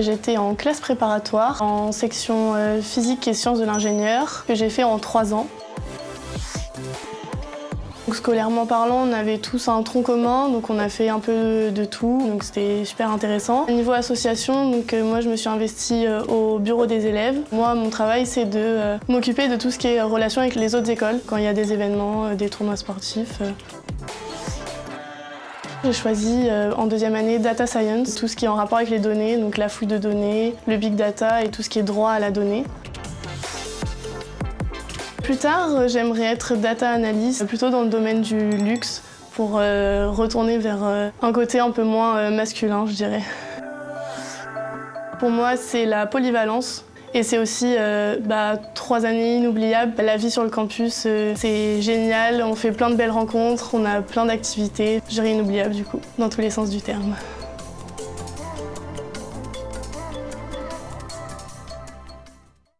J'étais en classe préparatoire, en section euh, physique et sciences de l'ingénieur, que j'ai fait en trois ans. Scolairement parlant, on avait tous un tronc commun, donc on a fait un peu de tout, donc c'était super intéressant. Au niveau association, euh, moi je me suis investie euh, au bureau des élèves. Moi, mon travail, c'est de m'occuper de tout ce qui est relation avec les autres écoles, quand il y a des événements, des tournois sportifs. J'ai choisi euh, en deuxième année Data Science, tout ce qui est en rapport avec les données, donc la fouille de données, le big data et tout ce qui est droit à la donnée. Plus tard, euh, j'aimerais être data analyst, plutôt dans le domaine du luxe, pour euh, retourner vers un côté un peu moins masculin, je dirais. Pour moi, c'est la polyvalence. Et c'est aussi euh, bah, trois années inoubliables. La vie sur le campus, euh, c'est génial. On fait plein de belles rencontres, on a plein d'activités. Je inoubliable du coup, dans tous les sens du terme.